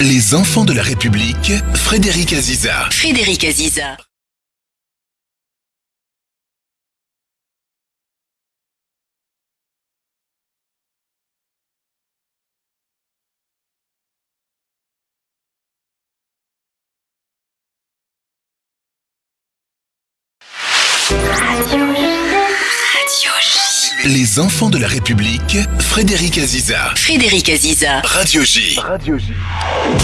Les enfants de la République, Frédéric Aziza. Frédéric Aziza. Les enfants de la République, Frédéric Aziza. Frédéric Aziza. Radio J.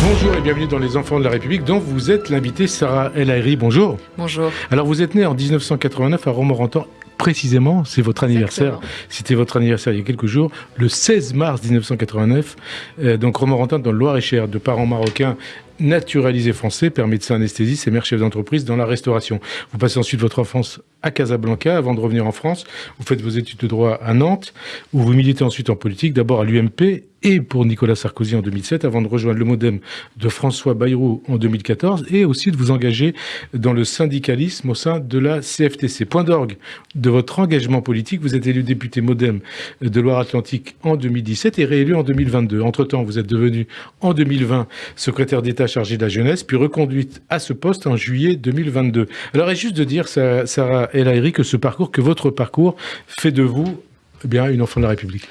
Bonjour et bienvenue dans Les Enfants de la République, dont vous êtes l'invité Sarah El Haïry. Bonjour. Bonjour. Alors, vous êtes né en 1989 à Romorantin. Précisément, c'est votre anniversaire. C'était votre anniversaire il y a quelques jours, le 16 mars 1989. Euh, donc, Romorantin, dans le Loir-et-Cher, de parents marocains naturalisés français, père médecin anesthésiste et mère chef d'entreprise dans la restauration. Vous passez ensuite votre enfance à Casablanca avant de revenir en France. Vous faites vos études de droit à Nantes, où vous militez ensuite en politique, d'abord à l'UMP et pour Nicolas Sarkozy en 2007, avant de rejoindre le Modem de François Bayrou en 2014, et aussi de vous engager dans le syndicalisme au sein de la CFTC. Point d'orgue de votre engagement politique, vous êtes élu député Modem de Loire-Atlantique en 2017 et réélu en 2022. Entre-temps, vous êtes devenu en 2020 secrétaire d'État chargé de la jeunesse, puis reconduite à ce poste en juillet 2022. Alors, est juste de dire, Sa- Sarah El Haïry, que ce parcours, que votre parcours fait de vous eh bien, une enfant de la République?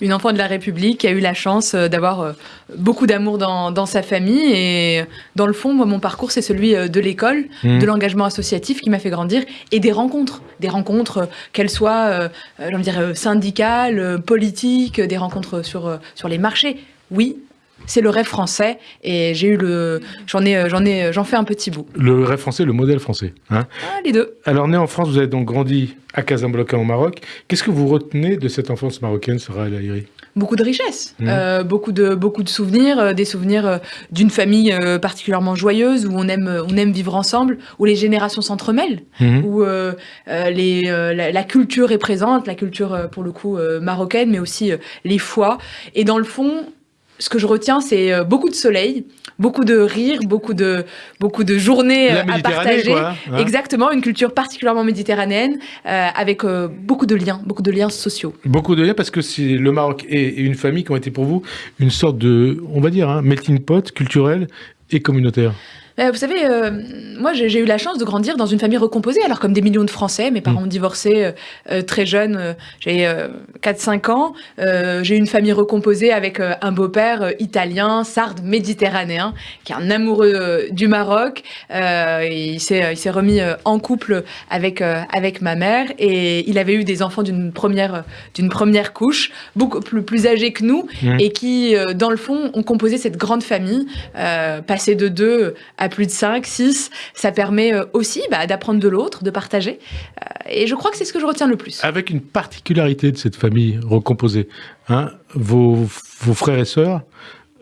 Une enfant de la République qui a eu la chance euh, d'avoir euh, beaucoup d'amour dans, dans sa famille. Et euh, dans le fond, moi, mon parcours, c'est celui de l'école, Mhm. de l'engagement associatif qui m'a fait grandir et des rencontres. Des rencontres, qu'elles soient, euh, envie de dire, syndicales, politiques, des rencontres sur, sur les marchés. Oui, c'est le rêve français et j'ai eu le. J'en ai, euh, j'en ai, j'en fais un petit bout. Le rêve français, le modèle français. Hein Ah, les deux. Alors, né en France, vous avez donc grandi à Casablanca au Maroc. Qu'est-ce que vous retenez de cette enfance marocaine, Sarah El Haïry Beaucoup de richesses, Mhm. euh, beaucoup de beaucoup de souvenirs, euh, des souvenirs euh, d'une famille euh, particulièrement joyeuse où on aime euh, on aime vivre ensemble, où les générations s'entremêlent, Mhm. où euh, euh, les euh, la, la culture est présente, la culture euh, pour le coup euh, marocaine, mais aussi euh, les foi. Et dans le fond, ce que je retiens, c'est euh, beaucoup de soleil, beaucoup de rire, beaucoup de beaucoup de journées euh, à partager. quoi. hein Exactement, une culture particulièrement méditerranéenne, euh, avec euh, beaucoup de liens, beaucoup de liens sociaux. Beaucoup de liens parce que c'est le Maroc et, et une famille qui ont été pour vous une sorte de, on va dire, hein, melting pot culturel et communautaire. Euh, Vous savez, euh, moi j'ai eu la chance de grandir dans une famille recomposée, alors comme des millions de Français, mes parents ont divorcé euh, très jeunes, j'ai euh, 4-5 ans, j'ai eu une famille recomposée avec un beau-père italien, sarde, méditerranéen, qui est un amoureux du Maroc, il s'est remis en couple avec, avec ma mère, et il avait eu des enfants d'une première, d'une première couche, beaucoup plus, plus âgés que nous, et qui, dans le fond, ont composé cette grande famille, passer de deux à plus de 5, 6, ça permet euh, aussi bah, d'apprendre de l'autre, de partager. Euh, et je crois que c'est ce que je retiens le plus. Avec une particularité de cette famille recomposée. Hein, vos, vos frères et sœurs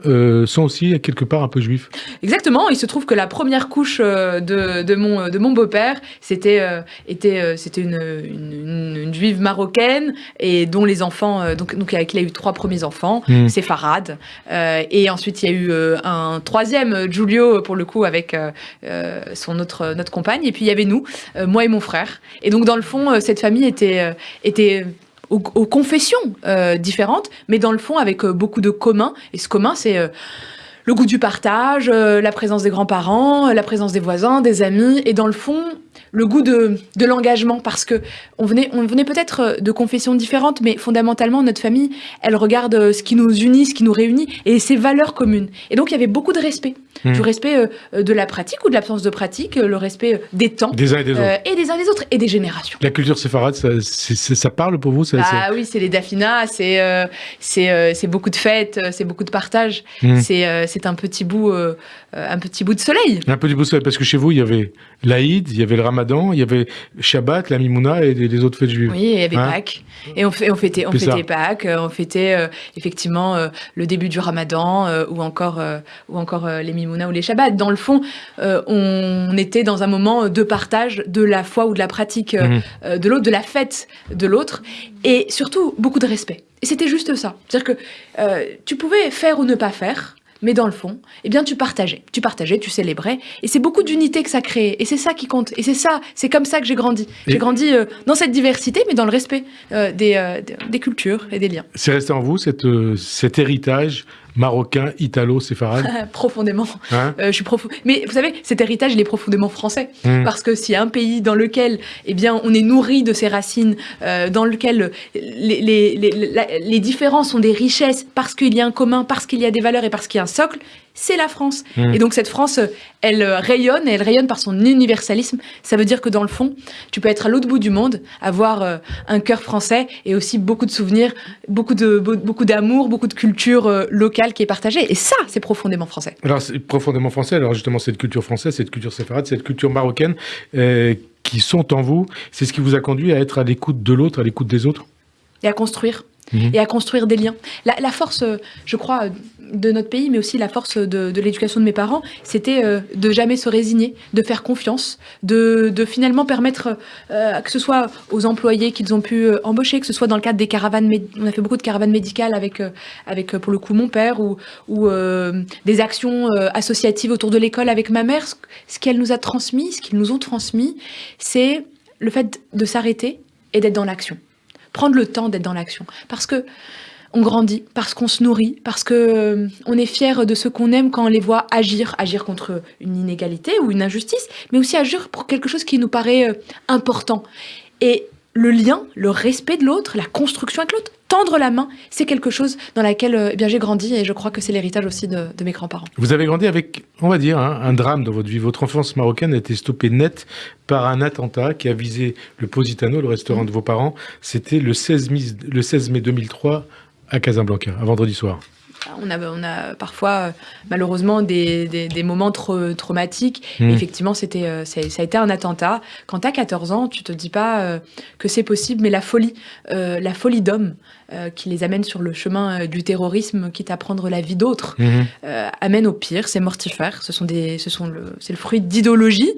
euh, sont aussi quelque part un peu juifs. Exactement, il se trouve que la première couche euh, de, de mon, de mon beau-père, c'était euh, était, c'était une, une, une- une juive marocaine, et dont les enfants, donc, donc avec il a eu trois premiers enfants, Mhm. c'est Farad. Euh, et ensuite, il y a eu un troisième, Giulio, pour le coup, avec son autre, notre compagne. Et puis, il y avait nous, moi et mon frère. Et donc, dans le fond, cette famille était, était aux, confessions euh, différentes, mais dans le fond, avec euh, beaucoup de communs. Et ce commun, c'est... euh, le goût du partage, la présence des grands-parents, la présence des voisins, des amis, et dans le fond, le goût de, l'engagement, parce que on venait, on venait peut-être de confessions différentes, mais fondamentalement, notre famille, elle regarde ce qui nous unit, ce qui nous réunit, et ses valeurs communes. Et donc, il y avait beaucoup de respect. Mhm. Du respect euh, de la pratique ou de l'absence de pratique, euh, le respect euh, des temps, Des uns et des autres. et des uns des autres, et des générations. La culture séfarade, ça, parle pour vous ça, Ah oui, c'est les dafinas, c'est c'est beaucoup de fêtes, c'est beaucoup de partage. Mhm. C'est un petit bout un petit bout de soleil. Un peu du beau soleil, parce que chez vous, il y avait l'Aïd, il y avait le Ramadan, il y avait Shabbat, la Mimouna et les autres fêtes juives. Oui, il y avait Hein Pâques. Et on, fait, on fêtait, on fêtait Pâques, on fêtait euh, effectivement euh, le début du Ramadan euh, ou encore, ou encore les Ou les Shabbats. Dans le fond, euh, on était dans un moment de partage de la foi ou de la pratique euh, Mhm. euh, de l'autre, de la fête de l'autre, et surtout beaucoup de respect. Et c'était juste ça. C'est-à-dire que tu pouvais faire ou ne pas faire, mais dans le fond, eh bien, tu partageais. Tu partageais, tu célébrais. Et c'est beaucoup d'unité que ça crée. Et c'est ça qui compte. Et c'est ça, c'est comme ça que j'ai grandi. J'ai grandi euh, dans cette diversité, mais dans le respect euh, des, euh, des- cultures et des liens. C'est resté en vous, cette, cet héritage marocain, italo-séfarade Profondément. hein Euh, je suis profond. Mais vous savez, cet héritage, il est profondément français. Mm. Parce que s'il y a un pays dans lequel, eh bien, on est nourri de ses racines, euh, dans lequel les, les, les, les différences sont des richesses, parce qu'il y a un commun, parce qu'il y a des valeurs et parce qu'il y a un socle, c'est la France. Mm. Et donc cette France, elle euh, rayonne, et elle rayonne par son universalisme. Ça veut dire que dans le fond, tu peux être à l'autre bout du monde, avoir euh, un cœur français et aussi beaucoup de souvenirs, beaucoup de beaucoup d'amour, beaucoup de culture euh, locale qui est partagée. Et ça, c'est profondément français. Alors, c'est profondément français. Alors, justement, cette culture française, cette culture séfarade, cette culture marocaine euh, qui sont en vous, c'est ce qui vous a conduit à être à l'écoute de l'autre, à l'écoute des autres? Et à construire. Mhm. Et à construire des liens. La, la force, euh, je crois, euh, de notre pays, mais aussi la force de, de l'éducation de mes parents, c'était euh, de jamais se résigner, de faire confiance, de, de finalement permettre, euh, que ce soit aux employés qu'ils ont pu embaucher, que ce soit dans le cadre des caravanes, on a fait beaucoup de caravanes médicales avec, avec pour le coup, mon père, ou, ou euh, des actions associatives autour de l'école avec ma mère. Ce qu'elle nous a transmis, ce qu'ils nous ont transmis, c'est le fait de s'arrêter et d'être dans l'action prendre le temps d'être dans l'action. Parce que on grandit, parce qu'on se nourrit, parce que euh, est fier de ce qu'on aime quand on les voit agir, agir contre une inégalité ou une injustice, mais aussi agir pour quelque chose qui nous paraît euh, important. Et le lien, le respect de l'autre, la construction avec l'autre, tendre la main, c'est quelque chose dans laquelle euh, eh bien j'ai grandi et je crois que c'est l'héritage aussi de, mes grands-parents. Vous avez grandi avec, on va dire, hein, un drame dans votre vie. Votre enfance marocaine a été stoppée net par un attentat qui a visé le Positano, le restaurant de vos parents. C'était le 16 mai, le 16 mai 2003 à Casablanca, un vendredi soir. On a, on a parfois, euh, malheureusement, des, des, des moments trau- traumatiques. Mm. Effectivement, c'était, euh, ça a été un attentat. Quand tu as 14 ans, tu te dis pas euh, que c'est possible, mais la folie, euh, la folie d'homme euh, qui les amène sur le chemin du terrorisme, quitte à prendre la vie d'autres, euh, amène au pire. C'est mortifère. Ce sont des, ce sont le, c'est le fruit d'idéologie.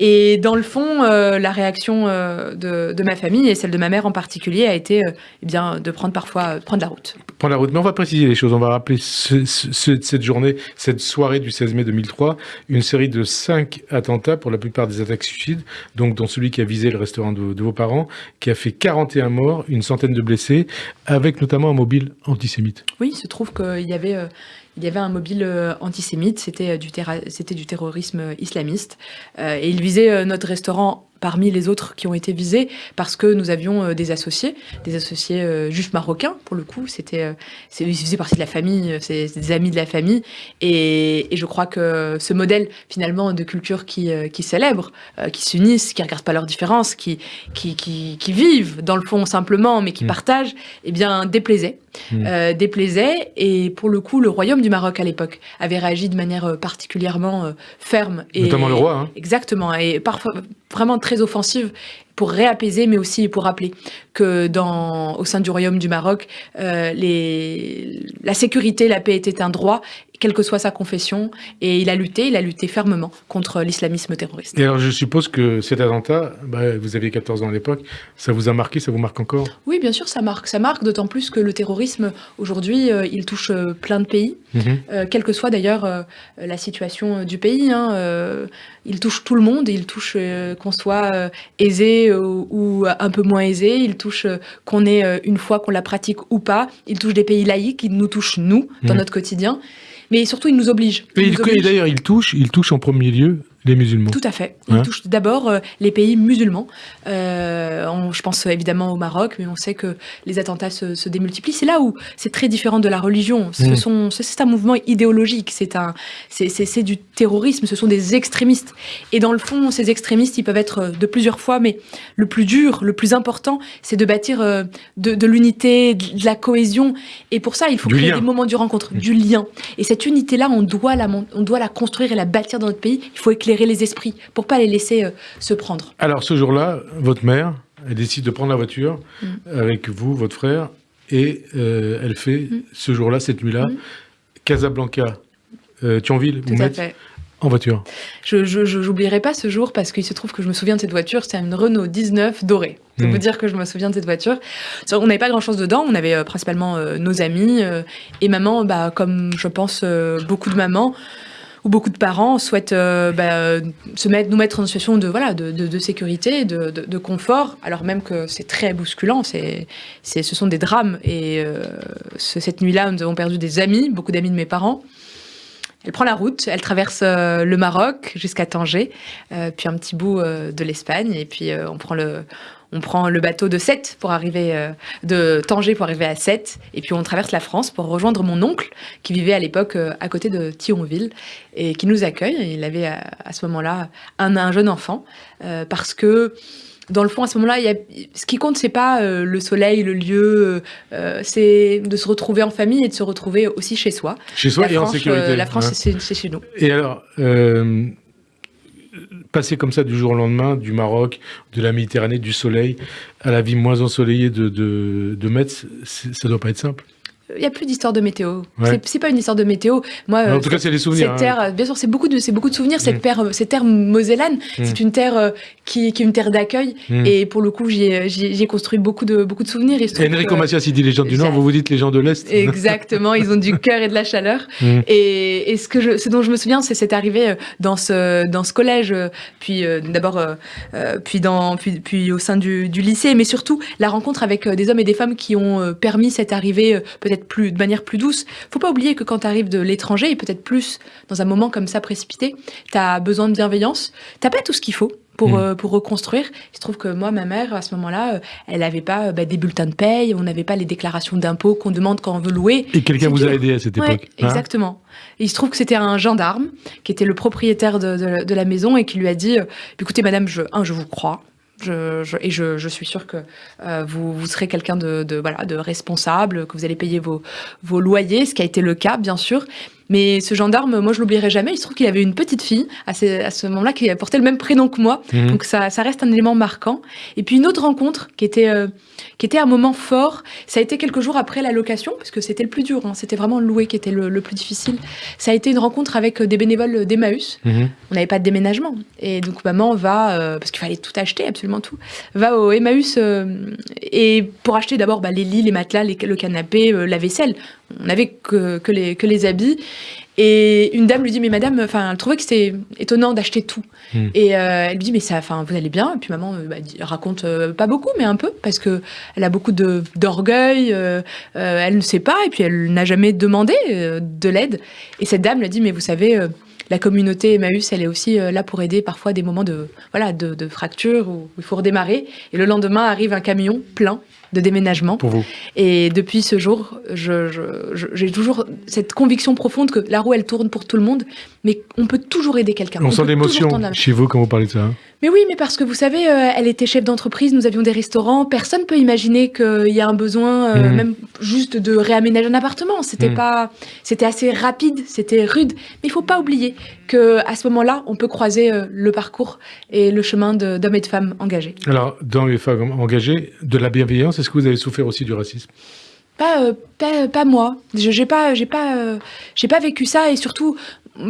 Et dans le fond, la réaction de, de ma famille et celle de ma mère en particulier a été, eh bien, de prendre parfois prendre la route. Prendre la route. Mais on va préciser les choses. On va rappeler ce- ce- ce- cette journée, cette soirée du 16 mai 2003, une série de cinq attentats, pour la plupart des attaques suicides, donc dont celui qui a visé le restaurant de, vos parents, qui a fait 41 morts, une centaine de blessés, avec notamment un mobile antisémite. Oui, il se trouve qu'il y avait, euh, il y avait un mobile euh, antisémite, c'était euh, c'était du terrorisme islamiste, et il visait notre restaurant parmi les autres qui ont été visés parce que nous avions euh, des associés, des associés euh, juifs marocains pour le coup, c'était, euh, ils faisaient partie de la famille, c'est, des amis de la famille, et, et je crois que ce modèle finalement de culture qui, qui célèbre, qui s'unissent, qui regardent pas leurs différences, qui, qui, qui, qui vivent dans le fond simplement, mais qui Mm. partagent, eh bien déplaisait Mm. euh, déplaisait. Et pour le coup, le royaume du Maroc à l'époque avait réagi de manière euh, particulièrement euh, ferme. Et, Notamment le roi, hein. Exactement, et parfois vraiment très offensive pour réapaiser, mais aussi pour rappeler que dans, au sein du royaume du Maroc, euh, les, la sécurité, la paix était un droit, quelle que soit sa confession, et il a lutté, il a lutté fermement contre l'islamisme terroriste. Et alors, je suppose que cet attentat, bah, vous aviez 14 ans à l'époque, ça vous a marqué, ça vous marque encore? Oui, bien sûr, ça marque, ça marque, d'autant plus que le terrorisme aujourd'hui, euh, il touche euh, plein de pays. Mhm. Euh, quelle que soit d'ailleurs euh, la situation du pays. hein, il touche tout le monde, il touche qu'on soit aisé euh, ou un peu moins aisé, il touche euh, qu'on ait euh, une foi qu'on la pratique ou pas, il touche des pays laïcs, il nous touche nous dans Mhm. notre quotidien, mais surtout il nous oblige. Et, Il il- nous oblige. et d'ailleurs, il touche, il touche en premier lieu les musulmans. Tout à fait. Il Hein touche d'abord euh, les pays musulmans. Euh, on- je pense évidemment au Maroc, mais on sait que les attentats se, se démultiplient. C'est là où c'est très différent de la religion. Ce Mm. c'est- un mouvement idéologique. C'est du terrorisme. Ce sont des extrémistes. Et dans le fond, ces extrémistes, ils peuvent être de plusieurs fois, mais le plus dur, le plus important, c'est de bâtir euh, de, de l'unité, de la cohésion. Et pour ça, il faut Du créer lien. des moments du rencontre, du lien. Et cette unité-là, on doit la, on doit la construire et la bâtir dans notre pays. Il faut éclairer les esprits pour pas les laisser euh, se prendre. Alors, ce jour-là, votre mère, elle décide de prendre la voiture Mm. avec vous, votre frère, et euh, elle fait, Mm. ce jour-là, cette nuit-là, Mm. Casablanca, euh, Thionville, Tout à fait. En voiture Je n'oublierai pas ce jour parce qu'il se trouve que je me souviens de cette voiture. C'était une Renault 19 dorée. C'est Mm. vous dire que je me souviens de cette voiture. On n'avait pas grand-chose dedans. On avait euh, principalement euh, nos amis. euh, et maman, bah, comme je pense beaucoup de mamans ou beaucoup de parents, souhaitent euh, bah, se mettre, nous mettre en situation de, voilà, de, sécurité, de, confort, alors même que c'est très bousculant. C'est, c'est, ce sont des drames. Et euh, ce- cette nuit-là, nous avons perdu des amis, beaucoup d'amis de mes parents. Elle prend la route, elle traverse euh, le Maroc jusqu'à Tanger, puis un petit bout de l'Espagne, et puis on prend le on prend le bateau de Sète pour arriver euh, de Tanger pour arriver à Sète, et puis on traverse la France pour rejoindre mon oncle qui vivait à l'époque euh, à côté de Thionville et qui nous accueille. Il avait à, à ce moment-là un, un jeune enfant euh, parce que dans le fond, à ce moment-là, ce qui compte, c'est pas euh, le soleil, le lieu, euh, c'est de se retrouver en famille et de se retrouver aussi chez soi. Chez soi la et France, en sécurité. euh, la France, c'est chez nous. Et alors, euh, passer comme ça du jour au lendemain, du Maroc, de la Méditerranée, du soleil, à la vie moins ensoleillée de, de, de Metz, ça doit pas être simple. Il n'y a plus d'histoire de météo. Ouais. C'est- pas une histoire de météo. Moi, en euh, tout cas, c'est les souvenirs. cette hein. terre, euh, bien sûr, c'est beaucoup de, c'est beaucoup de souvenirs. Cette, Mm. terre, euh, cette terre mosellane, Mm. c'est une terre euh, qui, qui est une terre d'accueil. Mm. Et pour le coup, j'y ai, j'y ai- j'y ai construit beaucoup de, beaucoup de souvenirs. Et Enrico que- Macias, il dit les gens du Nord, j'ai- vous vous dites les gens de l'Est. Exactement, ils ont du cœur et de la chaleur. Mm. Et, et ce, que je, ce dont je me souviens, c'est cette arrivée dans ce, dans ce collège, puis euh, d'abord, euh, puis, dans, puis, puis au sein du, du lycée, mais surtout la rencontre avec des hommes et des femmes qui ont permis cette arrivée euh, peut-être plus de manière plus douce. Faut pas oublier que quand tu arrives de l'étranger, et peut-être plus dans un moment comme ça précipité, tu as besoin de bienveillance. T'as pas tout ce qu'il faut. Pour, Mm. euh, pour reconstruire. Il se trouve que moi, ma mère, à ce moment-là, euh, elle n'avait pas euh, bah, des bulletins de paye, on n'avait pas les déclarations d'impôts qu'on demande quand on veut louer. Et quelqu'un vous a aidé à cette Ouais, époque. hein? exactement. Et il se trouve que c'était un gendarme qui était le propriétaire de, de- de la maison et qui lui a dit euh, écoutez, madame, je, un, je vous crois. Je, je- et je, je suis sûre que euh, vous, vous serez quelqu'un de, de, voilà, de responsable, que vous allez payer vos, vos loyers, ce qui a été le cas, bien sûr. Mais ce gendarme, moi, je l'oublierai jamais. Il se trouve qu'il avait une petite fille à ce, à ce moment-là qui portait le même prénom que moi. Mhm. Donc ça, ça reste un élément marquant. Et puis une autre rencontre qui était, euh, qui était un moment fort, ça a été quelques jours après la location, parce que c'était le plus dur, hein. c'était vraiment louer qui était le, le plus difficile. Ça a été une rencontre avec euh, des bénévoles d'Emmaüs. Mhm. On n'avait pas de déménagement. Et donc maman va, euh, parce qu'il fallait tout acheter, absolument tout, va au Emmaüs euh, et pour acheter d'abord bah, les lits, les matelas, les- le canapé, la vaisselle. On n'avait que, que, les, que les habits. Et une dame lui dit, mais madame, enfin, elle trouvait que c'était étonnant d'acheter tout. Mm. Et euh, elle lui dit, mais ça, enfin, vous allez bien? Et puis maman euh, bah, raconte euh, pas beaucoup, mais un peu, parce que elle a beaucoup de d'orgueil. euh, elle ne sait pas, et puis elle n'a jamais demandé de l'aide. Et cette dame lui dit, mais vous savez, la communauté Emmaüs, elle est aussi là pour aider parfois des moments de voilà de, de fracture où il faut redémarrer. Et le lendemain arrive un camion plein de déménagement. Pour vous. Et depuis ce jour, j'ai toujours cette conviction profonde que la roue, elle tourne pour tout le monde, mais on peut toujours aider quelqu'un. On sent l'émotion chez vous quand vous parlez de ça. hein. Mais oui, mais parce que vous savez, euh, elle était chef d'entreprise, nous avions des restaurants. Personne peut imaginer qu'il y a un besoin, euh, Mhm. même juste de réaménager un appartement. C'était Mhm. pas, c'était assez rapide, c'était rude. Mais il faut pas oublier que à ce moment-là, on peut croiser euh, le parcours et le chemin d'hommes et de femmes engagés. Alors, dans les femmes engagées, de la bienveillance, est-ce que vous avez souffert aussi du racisme? Pas, euh, pas, pas moi. Je j'ai pas, j'ai pas, euh, j'ai pas vécu ça et surtout,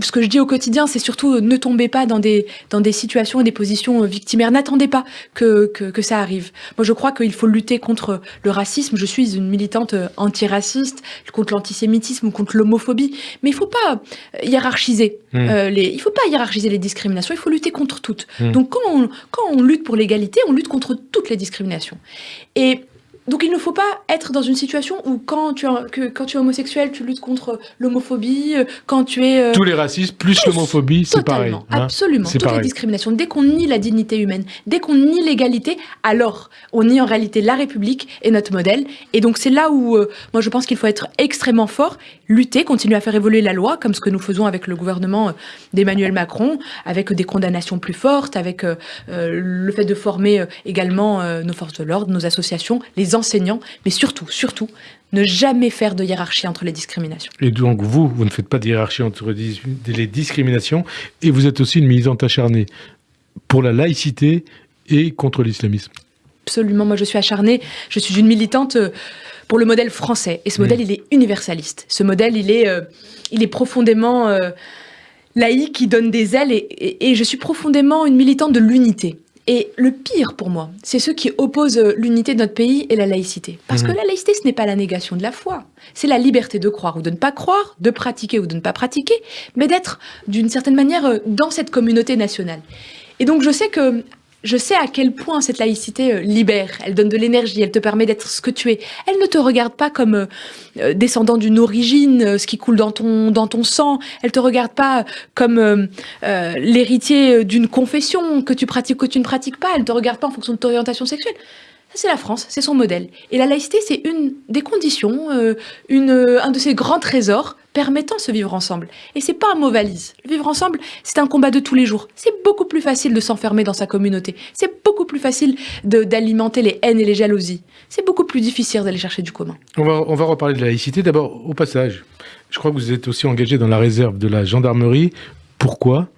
ce que je dis au quotidien, c'est surtout euh, ne tombez pas dans des, dans des situations et des positions euh, victimaires. N'attendez pas que, que, que ça arrive. Moi, je crois qu'il faut lutter contre le racisme. Je suis une militante euh, antiraciste, contre l'antisémitisme contre l'homophobie. Mais il faut pas hiérarchiser. Mm. euh, les, il faut pas hiérarchiser les discriminations. Il faut lutter contre toutes. Mm. Donc, quand on, quand on lutte pour l'égalité, on lutte contre toutes les discriminations. Et donc il ne faut pas être dans une situation où quand tu es, que, quand tu es homosexuel, tu luttes contre l'homophobie, euh, quand tu es... euh, Tous les racismes, plus l'homophobie, c'est pareil. Hein. absolument. Toutes les discriminations. Dès qu'on nie la dignité humaine, dès qu'on nie l'égalité, alors on nie en réalité la République et notre modèle. Et donc c'est là où euh, moi je pense qu'il faut être extrêmement fort, lutter, continuer à faire évoluer la loi, comme ce que nous faisons avec le gouvernement d'Emmanuel Macron, avec des condamnations plus fortes, avec euh, le fait de former également nos forces de l'ordre, nos associations, les enseignants, mais surtout, surtout, ne jamais faire de hiérarchie entre les discriminations. Et donc, vous, vous ne faites pas de hiérarchie entre les discriminations, et vous êtes aussi une militante acharnée pour la laïcité et contre l'islamisme. Absolument, moi je suis acharnée, je suis une militante euh, pour le modèle français. Et ce modèle, il est universaliste. Ce modèle, il est, euh, il est profondément euh, laïque qui donne des ailes et, et- et je suis profondément une militante de l'unité. Et le pire pour moi, c'est ceux qui opposent euh, l'unité de notre pays et la laïcité. Parce que la laïcité, ce n'est pas la négation de la foi. C'est la liberté de croire ou de ne pas croire, de pratiquer ou de ne pas pratiquer, mais d'être d'une certaine manière euh, dans cette communauté nationale. Et donc je sais que je sais à quel point cette laïcité euh, libère, elle donne de l'énergie, elle te permet d'être ce que tu es. Elle ne te regarde pas comme euh, euh, descendant d'une origine, ce qui coule dans ton, dans ton sang. Elle te regarde pas comme l'héritier d'une confession que tu pratiques ou que tu ne pratiques pas. Elle te regarde pas en fonction de ton orientation sexuelle. C'est la France, c'est son modèle. Et la laïcité, c'est une des conditions, une, un de ces grands trésors permettant ce vivre ensemble. Et c'est pas un mot valise. Le vivre ensemble, c'est un combat de tous les jours. C'est beaucoup plus facile de s'enfermer dans sa communauté. C'est beaucoup plus facile d'alimenter les haines et les jalousies. C'est beaucoup plus difficile d'aller chercher du commun. On va, on va reparler de la laïcité. D'abord, au passage, je crois que vous êtes aussi engagé dans la réserve de la gendarmerie. Pourquoi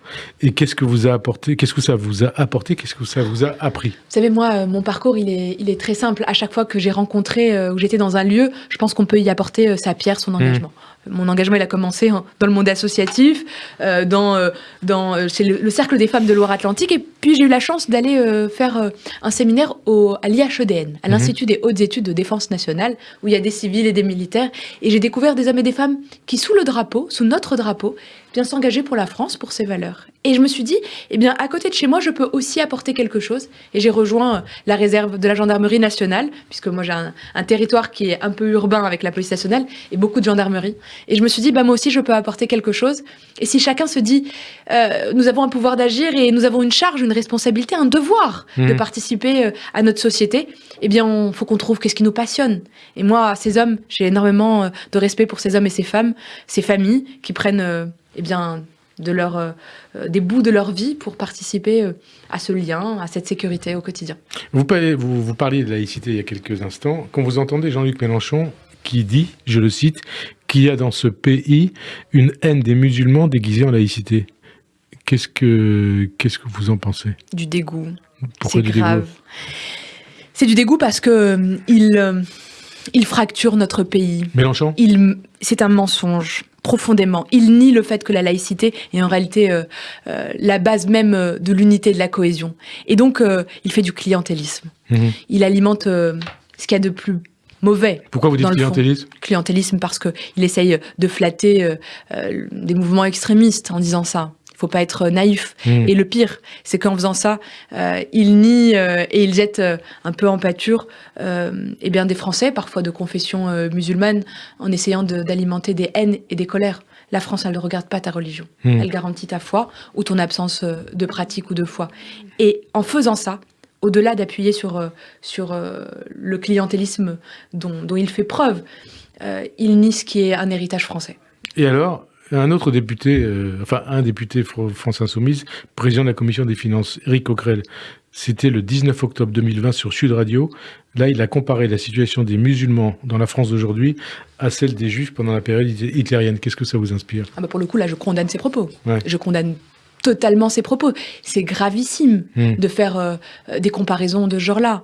Et qu'est-ce que vous a apporté Qu'est-ce que ça vous a apporté Qu'est-ce que ça vous a appris? Vous savez, moi, euh, mon parcours, il est, il est très simple. À chaque fois que j'ai rencontré, euh, ou j'étais dans un lieu, je pense qu'on peut y apporter euh, sa pierre, son engagement. Mon engagement, il a commencé hein, dans le monde associatif, euh, dans, dans c'est le, le Cercle des femmes de Loire-Atlantique, et puis j'ai eu la chance d'aller faire un séminaire au, à l'IHEDN, à l'Institut des hautes études de défense nationale, où il y a des civils et des militaires, et j'ai découvert des hommes et des femmes qui, sous le drapeau, sous notre drapeau, bien s'engager pour la France, pour ses valeurs. Et je me suis dit, eh bien, à côté de chez moi, je peux aussi apporter quelque chose. Et j'ai rejoint euh, la réserve de la gendarmerie nationale, puisque moi j'ai un, un territoire qui est un peu urbain avec la police nationale et beaucoup de gendarmerie. Et je me suis dit, bah moi aussi, je peux apporter quelque chose. Et si chacun se dit, euh, nous avons un pouvoir d'agir et nous avons une charge, une responsabilité, un devoir de Mhm. participer euh, à notre société, eh bien, il faut qu'on trouve qu'est-ce qui nous passionne. Et moi, ces hommes, j'ai énormément euh, de respect pour ces hommes et ces femmes, ces familles qui prennent, euh, eh bien, de leur, euh, euh, des bouts de leur vie pour participer euh, à ce lien, à cette sécurité au quotidien. vous, parlez- vous, vous parliez de laïcité il y a quelques instants. Quand vous entendez Jean-Luc Mélenchon qui dit, je le cite, qu'il y a dans ce pays une haine des musulmans déguisée en laïcité. Qu'est-ce que, qu'est-ce que vous en pensez? Du dégoût. Pourquoi C'est du dégoût? grave. C'est du dégoût parce que euh, il, euh, il fracture notre pays. Mélenchon Il, c'est un mensonge profondément. Il nie le fait que la laïcité est en réalité euh, euh, la base même euh, de l'unité et de la cohésion. Et donc, euh, il fait du clientélisme. Mhm. Il alimente ce qu'il y a de plus mauvais Pourquoi vous dites fond. clientélisme clientélisme parce que il essaye de flatter des mouvements extrémistes en disant ça. Faut pas être naïf. Mhm. Et le pire, c'est qu'en faisant ça, euh, il nie euh, et il jette euh, un peu en pâture euh, eh bien des Français, parfois de confession euh, musulmane, en essayant de- d'alimenter des haines et des colères. La France, elle ne regarde pas ta religion. Mhm. Elle garantit ta foi ou ton absence euh, de pratique ou de foi. Et en faisant ça, au-delà d'appuyer sur, euh, sur euh, le clientélisme dont, dont il fait preuve, euh, il nie ce qui est un héritage français. Et alors, un autre député, euh, enfin un député Fr- France Insoumise, président de la commission des finances, Eric Coquerel, c'était le 19 octobre 2020 sur Sud Radio. Là, il a comparé la situation des musulmans dans la France d'aujourd'hui à celle des juifs pendant la période hit- hitlérienne. Qu'est-ce que ça vous inspire? Ah bah pour le coup, là, je condamne ses propos. Ouais. Je condamne totalement ses propos. C'est gravissime Hmm. de faire euh, euh, des comparaisons de ce genre-là.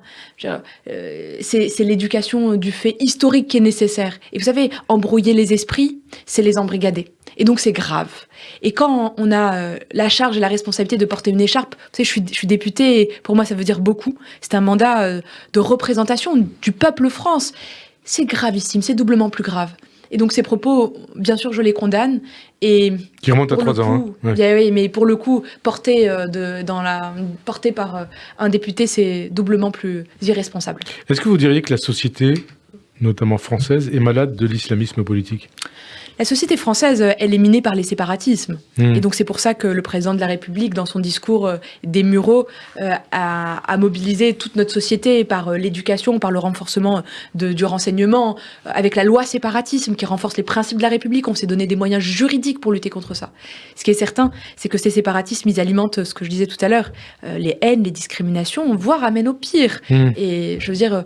Euh, c'est l'éducation du fait historique qui est nécessaire. Et vous savez, embrouiller les esprits, c'est les embrigader. Et donc c'est grave. Et quand on a euh, la charge et la responsabilité de porter une écharpe, vous savez, je suis, je suis députée, et pour moi ça veut dire beaucoup. C'est un mandat euh, de représentation du peuple France. C'est gravissime, c'est doublement plus grave. Et donc ces propos, bien sûr, je les condamne. Et Qui remonte à trois ans. hein. Ouais. oui, mais pour le coup, porté, euh, de, dans la, porté par euh, un député, c'est doublement plus irresponsable. Est-ce que vous diriez que la société, notamment française, est malade de l'islamisme politique? La société française, euh, elle est minée par les séparatismes. Hmm. Et donc c'est pour ça que le président de la République, dans son discours euh, des Mureaux, euh, a, a mobilisé toute notre société par l'éducation, par le renforcement de, du renseignement, avec la loi séparatisme qui renforce les principes de la République. On s'est donné des moyens juridiques pour lutter contre ça. Ce qui est certain, c'est que ces séparatismes, ils alimentent ce que je disais tout à l'heure, les haines, les discriminations, voire amènent au pire. Hmm. Et je veux dire,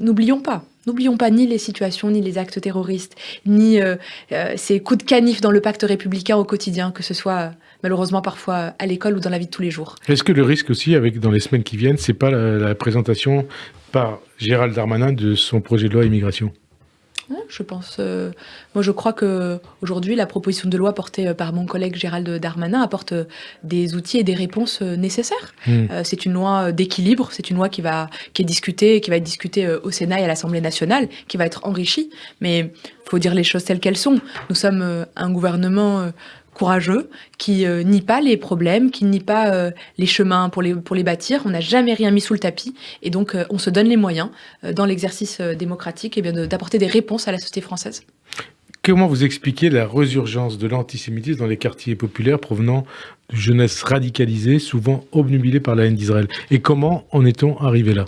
n'oublions pas. N'oublions pas ni les situations, ni les actes terroristes, ni euh, euh, ces coups de canif dans le pacte républicain au quotidien, que ce soit euh, malheureusement parfois à l'école ou dans la vie de tous les jours. Est-ce que le risque aussi, avec dans les semaines qui viennent, c'est pas la, la présentation par Gérald Darmanin de son projet de loi immigration? Je pense. euh, moi, je crois que aujourd'hui, la proposition de loi portée euh, par mon collègue Gérald Darmanin apporte euh, des outils et des réponses nécessaires. Mm. Euh, c'est une loi d'équilibre. C'est une loi qui va qui est discutée, qui va être discutée au Sénat et à l'Assemblée nationale, qui va être enrichie. Mais faut dire les choses telles qu'elles sont. Nous sommes un gouvernement. Courageux, qui euh, nie pas les problèmes, qui nie pas euh, les chemins pour les, bâtir. On n'a jamais rien mis sous le tapis. Et donc, euh, on se donne les moyens, dans l'exercice démocratique, eh bien, de- d'apporter des réponses à la société française. Comment vous expliquez la résurgence de l'antisémitisme dans les quartiers populaires provenant de jeunesse radicalisée, souvent obnubilée par la haine d'Israël? Et comment en est-on arrivé là?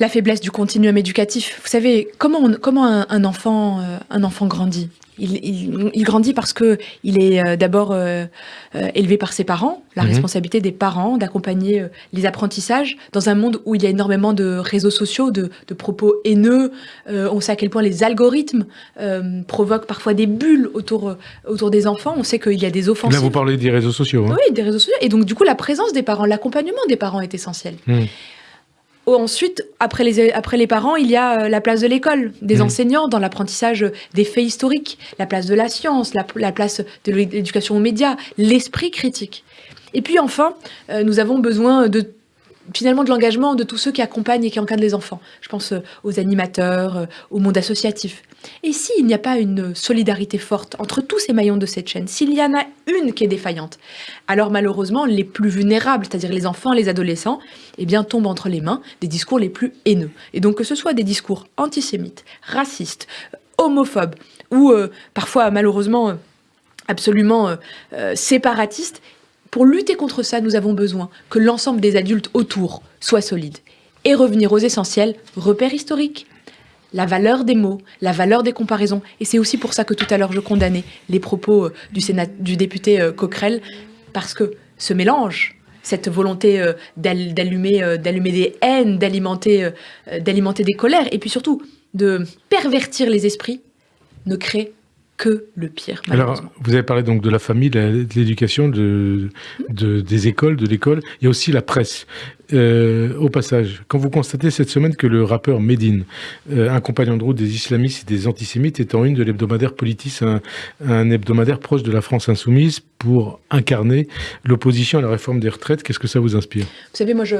La faiblesse du continuum éducatif. Vous savez, comment, on- comment un, un enfant, euh, un enfant grandit? Il, il- il grandit parce que il est euh, d'abord euh, euh, élevé par ses parents, la Mhm. responsabilité des parents d'accompagner les apprentissages dans un monde où il y a énormément de réseaux sociaux, de, de propos haineux. On sait à quel point les algorithmes provoquent parfois des bulles autour, autour des enfants. On sait qu'il y a des Là, offensives. vous parlez des réseaux sociaux. hein Oui, des réseaux sociaux. Et donc, du coup, la présence des parents, l'accompagnement des parents est essentiel. Mm. Ensuite, après les, après les parents, il y a euh, la place de l'école, des Mm. enseignants dans l'apprentissage des faits historiques, la place de la science, la, la place de l'éducation aux médias, l'esprit critique. Et puis enfin, euh, nous avons besoin de finalement de l'engagement de tous ceux qui accompagnent et qui encadrent les enfants. Je pense euh, aux animateurs, euh, au monde associatif. Et s'il n'y a pas une solidarité forte entre tous ces maillons de cette chaîne, s'il y en a une qui est défaillante, alors malheureusement les plus vulnérables, c'est-à-dire les enfants, les adolescents, eh bien tombent entre les mains des discours les plus haineux. Et donc que ce soit des discours antisémites, racistes, homophobes ou euh, parfois malheureusement euh, absolument euh, euh, séparatistes, pour lutter contre ça, nous avons besoin que l'ensemble des adultes autour soient solides. Et revenir aux essentiels, repères historiques, la valeur des mots, la valeur des comparaisons. Et c'est aussi pour ça que tout à l'heure je condamnais les propos euh, du, du député euh, Coquerel, parce que ce mélange, cette volonté euh, d'al- d'allumer des haines, d'alimenter des colères, et puis surtout de pervertir les esprits, ne crée que le pire, Alors, vous avez parlé donc de la famille, de l'éducation, de, de- des écoles, de l'école. Il y a aussi la presse. Euh, au passage, quand vous constatez cette semaine que le rappeur Medine, euh, un compagnon de route des islamistes et des antisémites, est en une de l'hebdomadaire Politis, un, un hebdomadaire proche de la France insoumise, pour incarner l'opposition à la réforme des retraites, qu'est-ce que ça vous inspire? Vous savez, moi, je...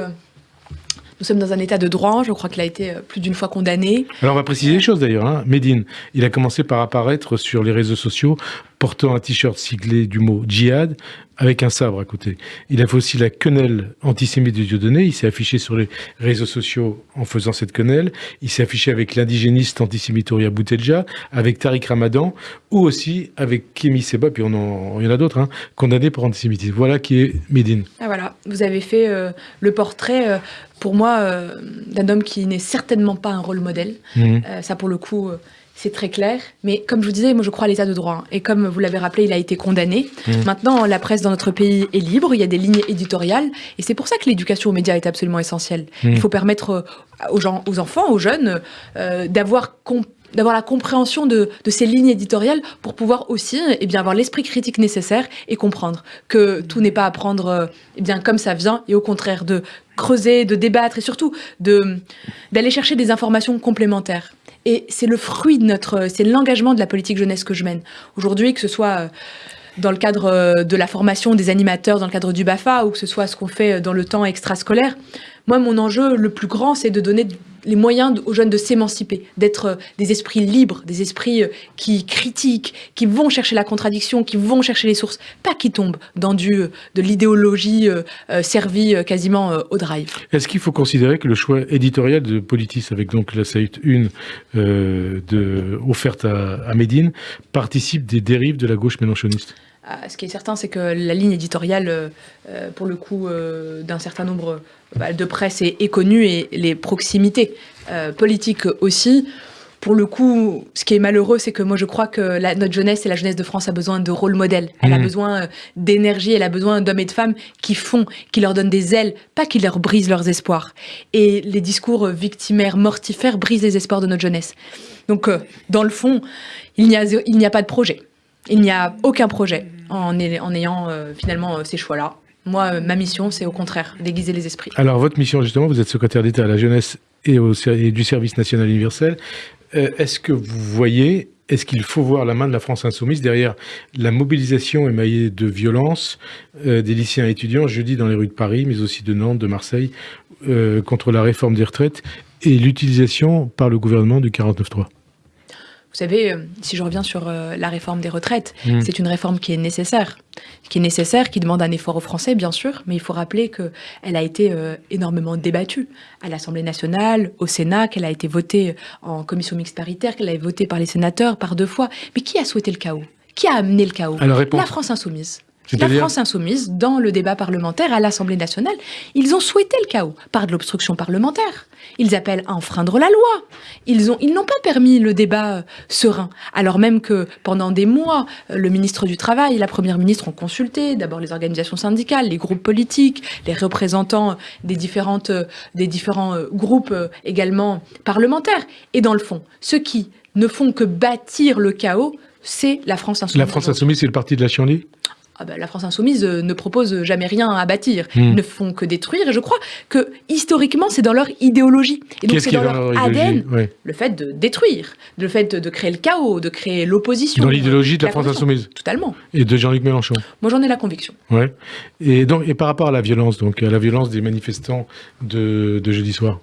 nous sommes dans un état de droit. Je crois qu'il a été euh, plus d'une fois condamné. Alors on va préciser les choses d'ailleurs. Hein. Medine, il a commencé par apparaître sur les réseaux sociaux portant un t-shirt siglé du mot djihad avec un sabre à côté. Il a fait aussi la quenelle antisémite de Dieudonné. Il s'est affiché sur les réseaux sociaux en faisant cette quenelle. Il s'est affiché avec l'indigéniste antisémite Ouria Boutelja, avec Tariq Ramadan ou aussi avec Kémy Seba, puis on en, il y en a d'autres, hein, condamnés pour antisémitisme. Voilà qui est Medine. Ah, voilà, vous avez fait euh, le portrait, euh, pour moi, euh, d'un homme qui n'est certainement pas un rôle modèle. Euh, ça, pour le coup, c'est très clair. Mais comme je vous disais, moi, je crois à l'état de droit. hein. Et comme vous l'avez rappelé, il a été condamné. Mhm. Maintenant, la presse dans notre pays est libre. Il y a des lignes éditoriales. Et c'est pour ça que l'éducation aux médias est absolument essentielle. Mhm. Il faut permettre euh, aux, gens, aux enfants, aux jeunes, euh, d'avoir la compréhension de, de ces lignes éditoriales pour pouvoir aussi eh bien, avoir l'esprit critique nécessaire et comprendre que tout n'est pas à prendre euh, eh bien, comme ça vient et au contraire de creuser, de débattre et surtout d'aller chercher des informations complémentaires. Et c'est le fruit de notre, c'est l'engagement de la politique jeunesse que je mène. Aujourd'hui, que ce soit euh, dans le cadre euh, de la formation des animateurs, dans le cadre du BAFA, ou que ce soit ce qu'on fait dans le temps extrascolaire, moi, mon enjeu le plus grand, c'est de donner les moyens aux jeunes de s'émanciper, d'être euh, des esprits libres, des esprits euh, qui critiquent, qui vont chercher la contradiction, qui vont chercher les sources, pas qui tombent dans du, euh, de l'idéologie servie quasiment au drive. Est-ce qu'il faut considérer que le choix éditorial de Politis, avec donc la saïte 1 euh, de, offerte à, à Médine, participe des dérives de la gauche mélenchoniste Ah, Ce qui est certain, c'est que la ligne éditoriale, euh, euh, pour le coup, euh, d'un certain nombre euh, bah, de presse est, est connue et les proximités euh, politiques aussi. Pour le coup, ce qui est malheureux, c'est que moi je crois que la- notre jeunesse et la jeunesse de France a besoin de rôle modèle. Elle a Mhm. besoin euh, d'énergie, elle a besoin d'hommes et de femmes qui font, qui leur donnent des ailes, pas qui leur brisent leurs espoirs. Et les discours euh, victimaires, mortifères brisent les espoirs de notre jeunesse. Donc, euh, dans le fond, il n'y a, zé- il n'y a pas de projet. Il n'y a aucun projet en, ay- en ayant euh, finalement euh, ces choix-là. Moi, euh, ma mission, c'est au contraire d'aiguiser les esprits. Alors, votre mission, justement, vous êtes secrétaire d'État à la jeunesse et, au, du service national universel. Est-ce que vous voyez, est-ce qu'il faut voir la main de la France insoumise derrière la mobilisation émaillée de violence des lycéens et étudiants jeudi dans les rues de Paris, mais aussi de Nantes, de Marseille, contre la réforme des retraites et l'utilisation par le gouvernement du 49.3 vous savez, euh, si je reviens sur euh, la réforme des retraites, Mm. c'est une réforme qui est nécessaire, qui est nécessaire, qui demande un effort aux Français, bien sûr, mais il faut rappeler qu'elle a été euh, énormément débattue à l'Assemblée nationale, au Sénat, qu'elle a été votée en commission mixte paritaire, qu'elle a été votée par les sénateurs par deux fois. Mais qui a souhaité le chaos? Qui a amené le chaos? Alors. La France insoumise. La France insoumise, dans le débat parlementaire à l'Assemblée nationale, ils ont souhaité le chaos par de l'obstruction parlementaire. Ils appellent à enfreindre la loi. Ils ont, ils n'ont pas permis le débat euh, serein, alors même que pendant des mois, euh, le ministre du Travail et la première ministre ont consulté d'abord les organisations syndicales, les groupes politiques, les représentants des différentes, euh, des différents euh, groupes euh, également parlementaires. Et dans le fond, ceux qui ne font que bâtir le chaos, c'est la France insoumise. La France insoumise, c'est le parti de la chienlit Ah ben, la France insoumise euh, ne propose jamais rien à bâtir. Hmm. Ils ne font que détruire. Et je crois que historiquement, c'est dans leur idéologie. Et donc, c'est dans dans leur leur ADN. Ouais. Le fait de détruire, le fait de créer le chaos, de créer l'opposition. Dans l'idéologie de la La France insoumise Totalement. et de Jean-Luc Mélenchon. Moi, j'en ai la conviction. Ouais. Et donc, et par rapport à la violence, donc à la violence des manifestants de, de jeudi soir.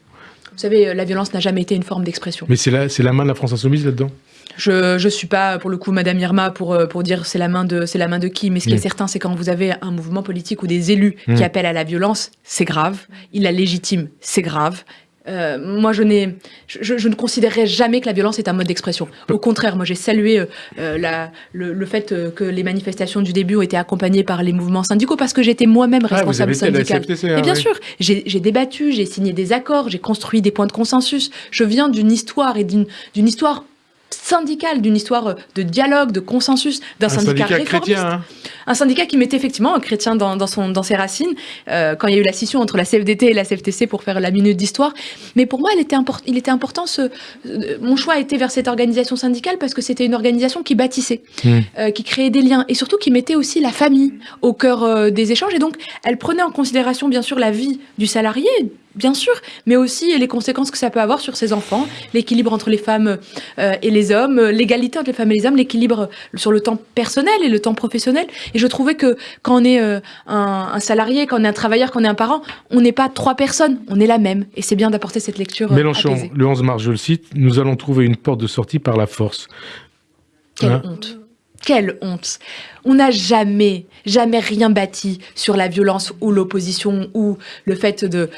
Vous savez, euh, la violence n'a jamais été une forme d'expression. Mais c'est la, c'est la main de la France insoumise là-dedans. Je je suis pas pour le coup Madame Irma pour euh, pour dire c'est la main de la main de qui. Mais ce qui est certain, c'est quand vous avez un mouvement politique ou des élus qui Mm. appellent à la violence, c'est grave. Il la légitime, c'est grave. Euh, moi, je, n'ai, je, je- ne considérerais jamais que la violence est un mode d'expression. Au contraire, moi, j'ai salué euh, la, le, le fait que les manifestations du début ont été accompagnées par les mouvements syndicaux parce que j'étais moi-même Ah, responsable la syndical. Et bien ouais. sûr, j'ai débattu, j'ai signé des accords, j'ai construit des points de consensus. Je viens d'une histoire et d'une histoire syndicale, d'une histoire euh, de dialogue, de consensus, d'un Un syndicat, syndicat réformiste. chrétien. hein. Un syndicat qui mettait effectivement un chrétien dans, dans, son, dans ses racines, euh, quand il y a eu la scission entre la CFDT et la CFTC pour faire la minute d'histoire. Mais pour moi, elle était import- il était important, ce, euh, mon choix a été vers cette organisation syndicale parce que c'était une organisation qui bâtissait, Hmm. euh, qui créait des liens et surtout qui mettait aussi la famille au cœur des échanges. Et donc, elle prenait en considération, bien sûr, la vie du salarié, bien sûr, mais aussi les conséquences que ça peut avoir sur ses enfants, l'équilibre entre les femmes euh, et les hommes, l'égalité entre les femmes et les hommes, l'équilibre sur le temps personnel et le temps professionnel. Et je trouvais que quand on est euh, un, un salarié, quand on est un travailleur, quand on est un parent, on n'est pas trois personnes, on est la même. Et c'est bien d'apporter cette lecture euh, Mélenchon, apaisée. le 11 mars, je le cite, nous allons trouver une porte de sortie par la force. Quelle Hein honte. Quelle honte. On n'a jamais, jamais rien bâti sur la violence ou l'opposition ou le fait de,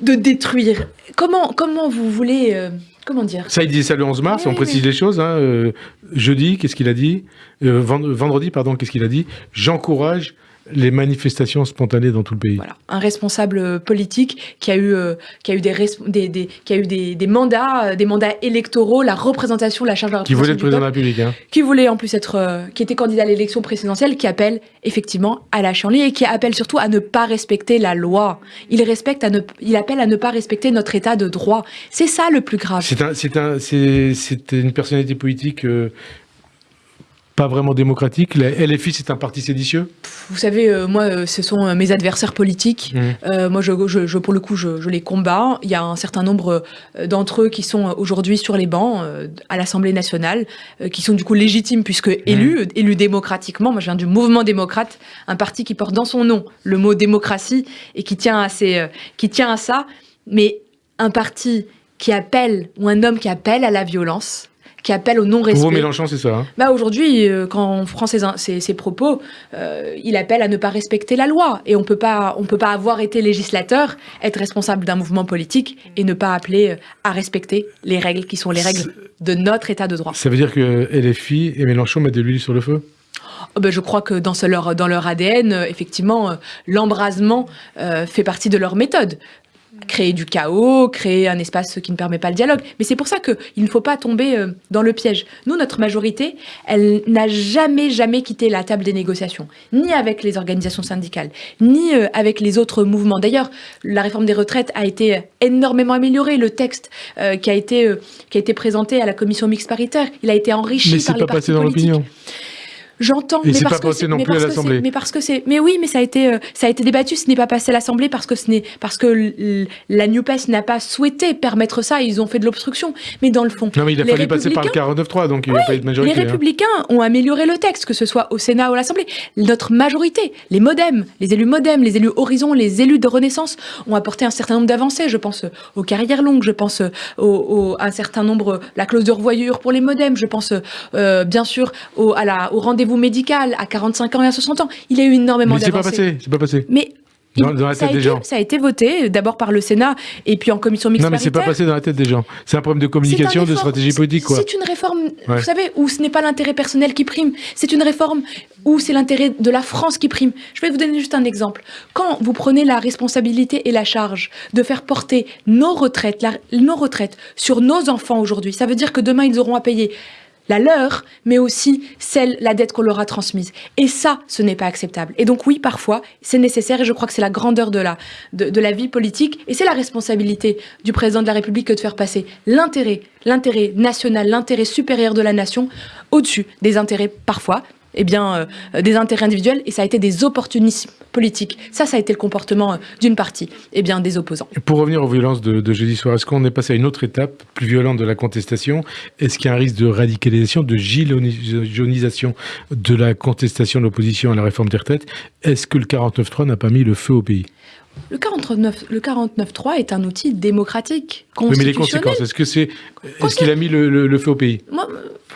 de détruire. Comment, comment vous voulez... euh, comment dire? Ça, il dit ça le 11 mars, Oui, on précise oui. les choses. hein, euh, jeudi, qu'est-ce qu'il a dit? Euh, vend- Vendredi, pardon, qu'est-ce qu'il a dit? J'encourage les manifestations spontanées dans tout le pays. Voilà, un responsable euh, politique qui a eu, euh, qui a eu, des, res- des, des- qui a eu des, des mandats, euh, des mandats électoraux, la représentation, la charge de la Qui voulait être président de la République. Hein. qui voulait en plus être, euh, qui était candidat à l'élection présidentielle, qui appelle effectivement à la chienlit et qui appelle surtout à ne pas respecter la loi. Il respecte à ne, il appelle à ne pas respecter notre état de droit. C'est ça le plus grave. C'est un, un, une personnalité politique pas vraiment démocratique. La LFI, c'est un parti séditieux. Vous savez, euh, moi, euh, ce sont euh, mes adversaires politiques. Mmh. Euh, moi, je, je- je- pour le coup, je, je les combats. Il y a un certain nombre d'entre eux qui sont aujourd'hui sur les bancs euh, à l'Assemblée nationale, qui sont du coup légitimes puisque élus, euh, élus démocratiquement. Moi, je viens du mouvement démocrate, un parti qui porte dans son nom le mot démocratie et qui tient à, ses, qui tient à ça. Mais un parti qui appelle, ou un homme qui appelle à la violence, qui appelle au Pour vous, non-respect. Mélenchon, c'est ça. hein. Bah aujourd'hui, euh, quand on prend ses, in- ses, ses propos, euh, il appelle à ne pas respecter la loi. Et on on peut pas avoir été législateur, être responsable d'un mouvement politique et ne pas appeler euh, à respecter les règles qui sont les règles de notre état de droit. Ça veut dire que LFI et Mélenchon mettent de l'huile sur le feu? Oh, ben, je crois que dans, leur, dans leur ADN, effectivement, l'embrasement euh, fait partie de leur méthode. Créer du chaos, créer un espace qui ne permet pas le dialogue. Mais c'est pour ça qu'il ne faut pas tomber euh, dans le piège. Nous, notre majorité, elle n'a jamais, jamais quitté la table des négociations, ni avec les organisations syndicales, ni euh, avec les autres mouvements. D'ailleurs, la réforme des retraites a été énormément améliorée. Le texte euh, qui, a été, euh, qui a été présenté à la commission mixte paritaire, il a été enrichi Mais par les pas partis passé dans l'opinion. J'entends. Mais c'est pas passé non mais plus à l'Assemblée. Mais parce que c'est. Mais oui, mais ça a été, euh, ça a été débattu. Ce n'est pas passé à l'Assemblée parce que ce n'est parce que la Nupes n'a pas souhaité permettre ça. Ils ont fait de l'obstruction. Mais dans le fond, Non, mais il a les fallu passer par le Républicains- 49.3, donc il n'y a pas eu de les majorité. hein. Républicains ont amélioré le texte, que ce soit au Sénat ou à l'Assemblée. Notre majorité, les MoDem, les élus MoDem, les élus Horizon, les élus de Renaissance ont apporté un certain nombre d'avancées. Je pense aux carrières longues, je pense au, au- à un certain nombre, la clause de revoyure pour les MoDem, je pense euh, bien sûr au, à la- au rendez-vous médical à 45 ans et à 60 ans. Il y a eu énormément Mais c'est pas d'avancées. passé, c'est pas passé. Mais Dans- la tête des gens. ça a été voté d'abord par le Sénat et puis en commission mixte Non, mais c'est pas passé dans la tête des gens. C'est un problème de communication, de stratégie politique, quoi. C'est une réforme, Ouais. vous savez, où ce n'est pas l'intérêt personnel qui prime. C'est une réforme où c'est l'intérêt de la France qui prime. Je vais vous donner juste un exemple. Quand vous prenez la responsabilité et la charge de faire porter nos retraites, la- nos retraites sur nos enfants aujourd'hui, ça veut dire que demain ils auront à payer la leur, mais aussi celle, la dette qu'on leur a transmise. Et ça, ce n'est pas acceptable. Et donc oui, parfois, c'est nécessaire, et je crois que c'est la grandeur de la, de, la vie politique, et c'est la responsabilité du président de la République que de faire passer l'intérêt, l'intérêt national, l'intérêt supérieur de la nation, au-dessus des intérêts, parfois, eh bien, euh, des intérêts individuels, et ça a été des opportunismes politiques. Ça, ça a été le comportement euh, d'une partie, eh bien, des opposants. Et Pour revenir aux violences de, de jeudi soir, est-ce qu'on est passé à une autre étape plus violente de la contestation? Est-ce qu'il y a un risque de radicalisation, de gilionisation de la contestation de l'opposition à la réforme des retraites? Est-ce que le 49.3 n'a pas mis le feu au pays? Le 49 le 49.3 est un outil démocratique, Oui, mais les conséquences, est-ce que c'est, est-ce qu'il a mis le, le- le feu au pays? Moi,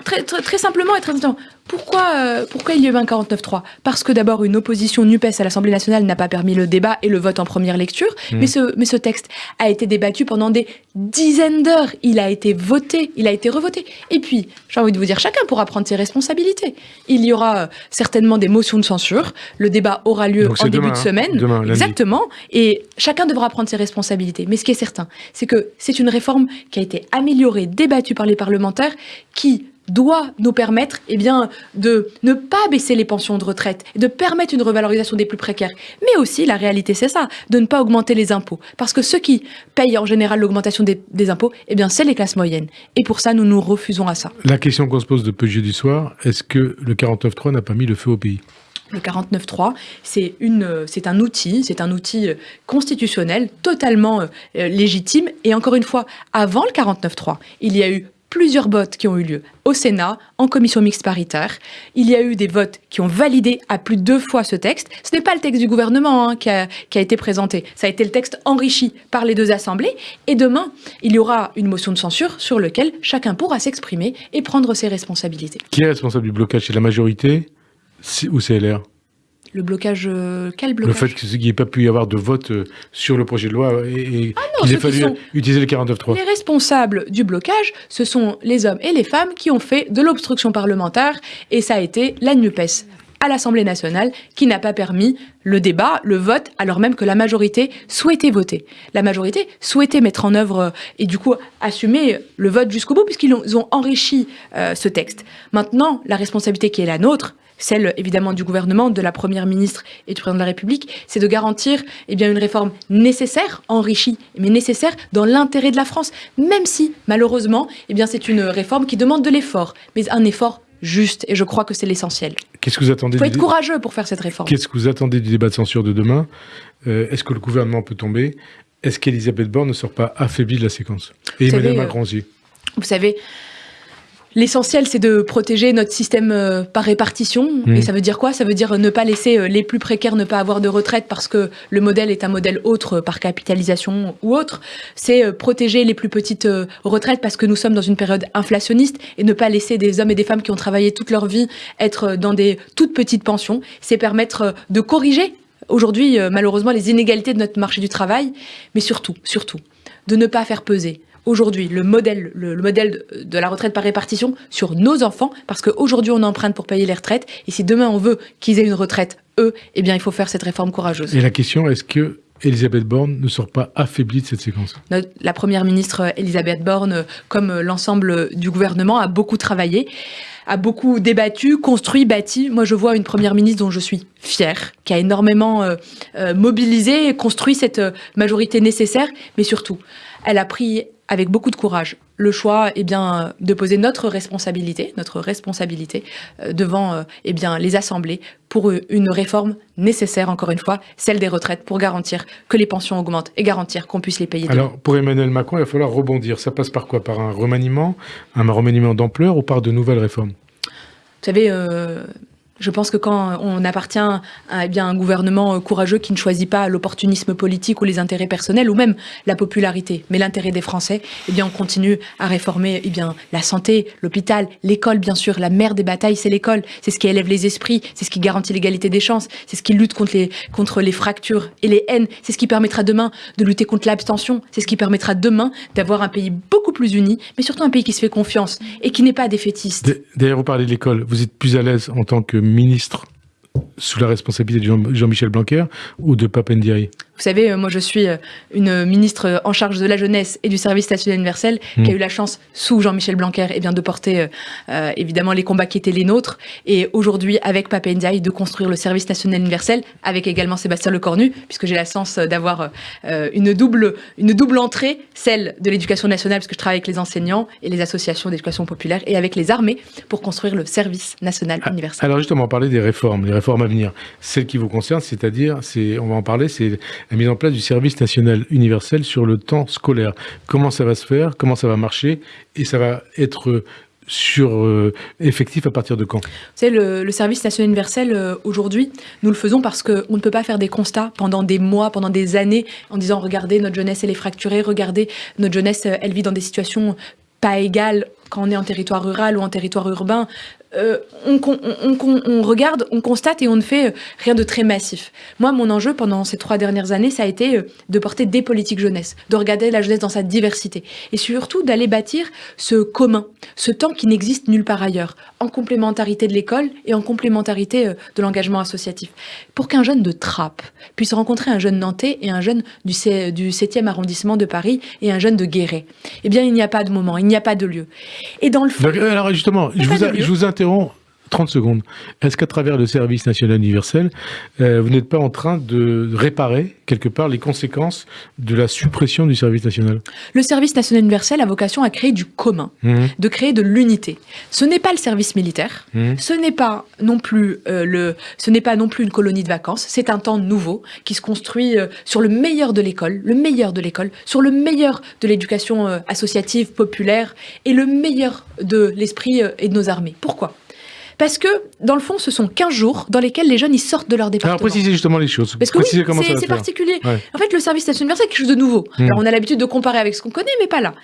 très, très, très simplement et très simplement, pourquoi, euh, pourquoi il y a eu un 49-3 Parce que d'abord, une opposition NUPES à l'Assemblée nationale n'a pas permis le débat et le vote en première lecture. Mmh. Mais, ce, mais ce texte a été débattu pendant des dizaines d'heures. Il a été voté, il a été revoté. Et puis, j'ai envie de vous dire, chacun pourra prendre ses responsabilités. Il y aura euh, certainement des motions de censure. Le débat aura lieu Donc en début demain, de hein, semaine. demain, lundi. Exactement. Et chacun devra prendre ses responsabilités. Mais ce qui est certain, c'est que c'est une réforme qui a été améliorée, débattue par les parlementaires, qui doit nous permettre eh bien, de ne pas baisser les pensions de retraite, de permettre une revalorisation des plus précaires. Mais aussi, la réalité, c'est ça, de ne pas augmenter les impôts. Parce que ceux qui payent en général l'augmentation des, des impôts, eh bien, c'est les classes moyennes. Et pour ça, nous nous refusons à ça. La question qu'on se pose depuis jeudi soir, est-ce que le 49.3 n'a pas mis le feu au pays? Le 49.3, c'est une, c'est un outil, c'est un outil euh, constitutionnel totalement euh, euh, légitime. Et encore une fois, avant le 49.3, il y a eu plusieurs votes qui ont eu lieu au Sénat, en commission mixte paritaire. Il y a eu des votes qui ont validé à plus de deux fois ce texte. Ce n'est pas le texte du gouvernement hein, qui, a, été présenté. Ça a été le texte enrichi par les deux assemblées. Et demain, il y aura une motion de censure sur laquelle chacun pourra s'exprimer et prendre ses responsabilités. Qui est responsable du blocage? C'est la majorité? Ou c'est LR Le blocage, euh, quel Le blocage fait qu'il n'y ait pas pu y avoir de vote euh, sur le projet de loi et, et non, qu'il ait fallu utiliser le 49.3. Les responsables du blocage, ce sont les hommes et les femmes qui ont fait de l'obstruction parlementaire et ça a été la NUPES à l'Assemblée nationale qui n'a pas permis le débat, le vote, alors même que la majorité souhaitait voter. La majorité souhaitait mettre en œuvre euh, et du coup assumer le vote jusqu'au bout puisqu'ils ont, enrichi euh, ce texte. Maintenant, la responsabilité qui est la nôtre, celle évidemment du gouvernement, de la première ministre et du président de la République, c'est de garantir eh bien, une réforme nécessaire, enrichie, mais nécessaire dans l'intérêt de la France, même si malheureusement eh bien, c'est une réforme qui demande de l'effort, mais un effort juste, et je crois que c'est l'essentiel. Qu'est-ce que vous attendez Il faut être courageux pour faire cette réforme. Qu'est-ce que vous attendez du débat de censure de demain? Euh, Est-ce que le gouvernement peut tomber? Est-ce qu'Elisabeth Borne ne sort pas affaiblie de la séquence? Et Vous Emmanuel savez, euh, Macron aussi. Vous savez, l'essentiel, c'est de protéger notre système euh, par répartition. Mm. Et ça veut dire quoi? Ça veut dire ne pas laisser euh, les plus précaires ne pas avoir de retraite parce que le modèle est un modèle autre euh, par capitalisation ou autre. C'est euh, protéger les plus petites euh, retraites parce que nous sommes dans une période inflationniste et ne pas laisser des hommes et des femmes qui ont travaillé toute leur vie être euh, dans des toutes petites pensions. C'est permettre euh, de corriger aujourd'hui, euh, malheureusement, les inégalités de notre marché du travail, mais surtout, surtout, de ne pas faire peser aujourd'hui le modèle, le, le modèle de, de la retraite par répartition sur nos enfants, parce qu'aujourd'hui on emprunte pour payer les retraites, et si demain on veut qu'ils aient une retraite, eux, eh bien il faut faire cette réforme courageuse. Et la question, est-ce que Elisabeth Borne ne sort pas affaiblie de cette séquence? La première ministre euh, Elisabeth Borne, euh, comme euh, l'ensemble du gouvernement, a beaucoup travaillé, a beaucoup débattu, construit, bâti. Moi, je vois une première ministre dont je suis fière, qui a énormément euh, mobilisé et construit cette majorité nécessaire, mais surtout, elle a pris avec beaucoup de courage, le choix eh bien, de poser notre responsabilité, notre responsabilité euh, devant euh, eh bien, les assemblées pour une réforme nécessaire, encore une fois, celle des retraites, pour garantir que les pensions augmentent et garantir qu'on puisse les payer. Alors, pour Emmanuel Macron, il va falloir rebondir. Ça passe par quoi? Par un remaniement, un remaniement d'ampleur ou par de nouvelles réformes? Vous savez, euh, je pense que quand on appartient à eh bien, un gouvernement euh, courageux qui ne choisit pas l'opportunisme politique ou les intérêts personnels ou même la popularité, mais l'intérêt des Français, eh bien, on continue à réformer eh bien, la santé, l'hôpital, l'école, bien sûr. La mère des batailles, c'est l'école. C'est ce qui élève les esprits, c'est ce qui garantit l'égalité des chances, c'est ce qui lutte contre les, contre les fractures et les haines, c'est ce qui permettra demain de lutter contre l'abstention, c'est ce qui permettra demain d'avoir un pays beaucoup plus uni, mais surtout un pays qui se fait confiance et qui n'est pas défaitiste. D'ailleurs, vous parlez de l'école. Vous êtes plus à l'aise en tant que ministre sous la responsabilité de Jean-Michel Blanquer ou de Papendiaï vous savez, euh, moi je suis euh, une ministre en charge de la jeunesse et du service national universel qui a eu la chance, sous Jean-Michel Blanquer, et eh bien, de porter euh, évidemment les combats qui étaient les nôtres. Et aujourd'hui, avec Pape Ndiaye, de construire le service national universel, avec également Sébastien Lecornu, puisque j'ai la chance d'avoir une, double, une double entrée, celle de l'éducation nationale, puisque je travaille avec les enseignants et les associations d'éducation populaire, et avec les armées, pour construire le service national ah, universel. Alors justement, on parlait des réformes, les réformes à venir. Celles qui vous concernent, c'est-à-dire, on va en parler, c'est la mise en place du service national universel sur le temps scolaire. Comment ça va se faire? Comment ça va marcher? Et ça va être sur euh, effectif à partir de quand? Vous savez, le, service national universel, euh, aujourd'hui, nous le faisons parce qu'on ne peut pas faire des constats pendant des mois, pendant des années, en disant, regardez, notre jeunesse, elle est fracturée, regardez, notre jeunesse, euh, elle vit dans des situations pas égales quand on est en territoire rural ou en territoire urbain. Euh, on, regarde, on constate et on ne fait euh, rien de très massif. Moi, mon enjeu pendant ces trois dernières années, ça a été euh, de porter des politiques jeunesse, de regarder la jeunesse dans sa diversité et surtout d'aller bâtir ce commun, ce temps qui n'existe nulle part ailleurs, en complémentarité de l'école et en complémentarité de l'engagement associatif. Pour qu'un jeune de Trappes puisse rencontrer un jeune nantais et un jeune du, 7e arrondissement de Paris et un jeune de Guéret, eh bien, il n'y a pas de moment, il n'y a pas de lieu. Et dans le fond... Alors justement, je vous, je vous, interromps 30 secondes. Est-ce qu'à travers le service national universel, euh, vous n'êtes pas en train de réparer quelque part les conséquences de la suppression du service national? Le service national universel a vocation à créer du commun, mmh. de créer de l'unité. Ce n'est pas le service militaire, mmh. ce n'est pas non plus euh, le, ce n'est pas non plus une colonie de vacances. C'est un temps nouveau qui se construit euh, sur le meilleur de l'école, le meilleur de l'école, sur le meilleur de l'éducation associative populaire et le meilleur de l'esprit et de nos armées. Pourquoi? Parce que, dans le fond, ce sont 15 jours dans lesquels les jeunes ils sortent de leur département. Alors, précisez justement les choses. Parce que c'est particulier. En fait, le service national universel, c'est quelque chose de nouveau. Hmm. Alors, on a l'habitude de comparer avec ce qu'on connaît, mais pas là.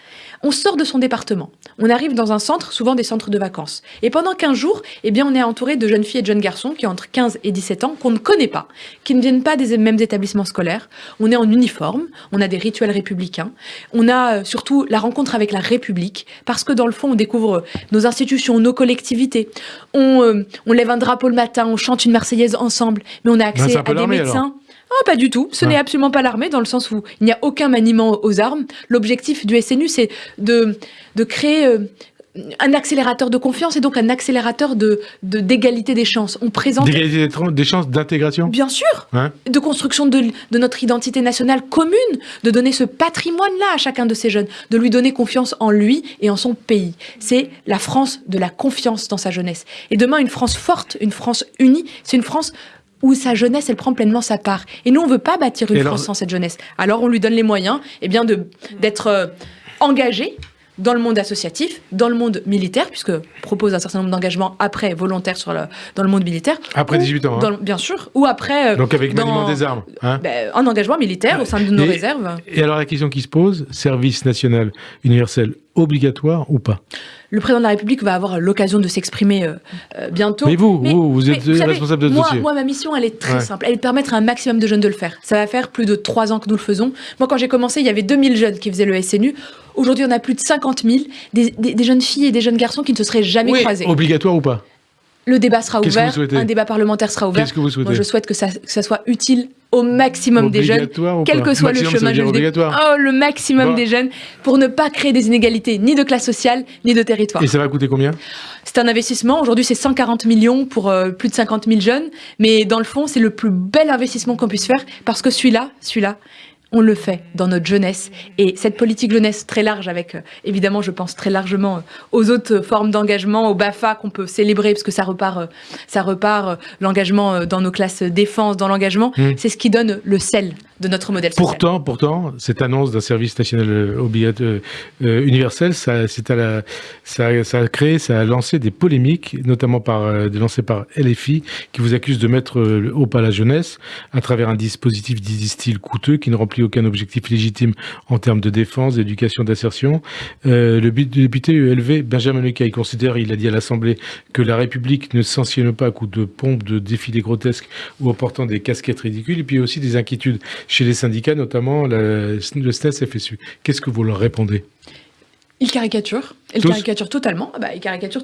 On sort de son département. On arrive dans un centre, souvent des centres de vacances. Et pendant 15 jours, eh bien, on est entouré de jeunes filles et de jeunes garçons qui ont entre 15 et 17 ans, qu'on ne connaît pas, qui ne viennent pas des mêmes établissements scolaires. On est en uniforme, on a des rituels républicains. On a euh, surtout la rencontre avec la République, parce que dans le fond, on découvre nos institutions, nos collectivités. On, euh, on lève un drapeau le matin, on chante une Marseillaise ensemble, mais on a accès à des médecins. Ah, pas du tout. Ce n'est absolument pas l'armée, dans le sens où il n'y a aucun maniement aux armes. L'objectif du SNU, c'est de, de créer euh, un accélérateur de confiance et donc un accélérateur de d'égalité des chances. On présente d'égalité des chances d'intégration? Bien sûr. de construction de, de, notre identité nationale commune, de donner ce patrimoine-là à chacun de ces jeunes, de lui donner confiance en lui et en son pays. C'est la France de la confiance dans sa jeunesse. Et demain, une France forte, une France unie, c'est une France où sa jeunesse, elle prend pleinement sa part. Et nous, on veut pas bâtir une France sans cette jeunesse. Alors, on lui donne les moyens eh bien, d'être euh, engagé dans le monde associatif, dans le monde militaire, puisque propose un certain nombre d'engagements après volontaires sur le, dans le monde militaire. Après 18 ans. Hein. bien sûr. Ou après. Euh, Donc avec maniement des armes. Hein. Ben, un engagement militaire au sein de nos réserves. Et alors la question qui se pose, service national universel obligatoire ou pas? Le président de la République va avoir l'occasion de s'exprimer euh, euh, bientôt. Mais vous, vous, vous êtes responsable de ce moi, Moi, ma mission, elle est très simple. Elle est de permettre à un maximum de jeunes de le faire. Ça va faire plus de trois ans que nous le faisons. Moi, quand j'ai commencé, il y avait 2000 jeunes qui faisaient le SNU. Aujourd'hui, on a plus de 50 000, des, jeunes filles et des jeunes garçons qui ne se seraient jamais oui, croisés. Obligatoire ou pas? Le débat sera ouvert, un débat parlementaire sera ouvert. Que vous souhaitez Moi, je souhaite que ça, que ça, soit utile au maximum des jeunes, quel que soit le chemin. Je oh, le maximum des jeunes, pour ne pas créer des inégalités ni de classe sociale, ni de territoire. Et ça va coûter combien C'est un investissement. Aujourd'hui, c'est 140 millions pour euh, plus de 50 000 jeunes. Mais dans le fond, c'est le plus bel investissement qu'on puisse faire parce que celui-là, celui-là, on le fait dans notre jeunesse. Et cette politique jeunesse très large, avec euh, évidemment, je pense très largement euh, aux autres formes d'engagement, au BAFA qu'on peut célébrer, parce que ça repart, euh, ça repart l'engagement dans nos classes défense, dans l'engagement, Mmh. c'est ce qui donne le sel de notre modèle social. Pourtant, pourtant, cette annonce d'un service national obligatoire euh, universel, ça, c'est à la, ça, ça a créé, ça a lancé des polémiques, notamment par, euh, lancées par LFI, qui vous accuse de mettre euh, haut pas la jeunesse à travers un dispositif, disent-ils, coûteux, qui ne remplit aucun objectif légitime en termes de défense, d'éducation, d'insertion. Euh, le député ELV, Benjamin Lecaille, considère, il a dit à l'Assemblée, que la République ne sanctionne pas à coups de pompes, de défilés grotesques ou en portant des casquettes ridicules. Et puis aussi des inquiétudes chez les syndicats, notamment le SNES FSU. Qu'est-ce que vous leur répondez? Ils caricaturent, ils Tous caricaturent totalement, Ah bah,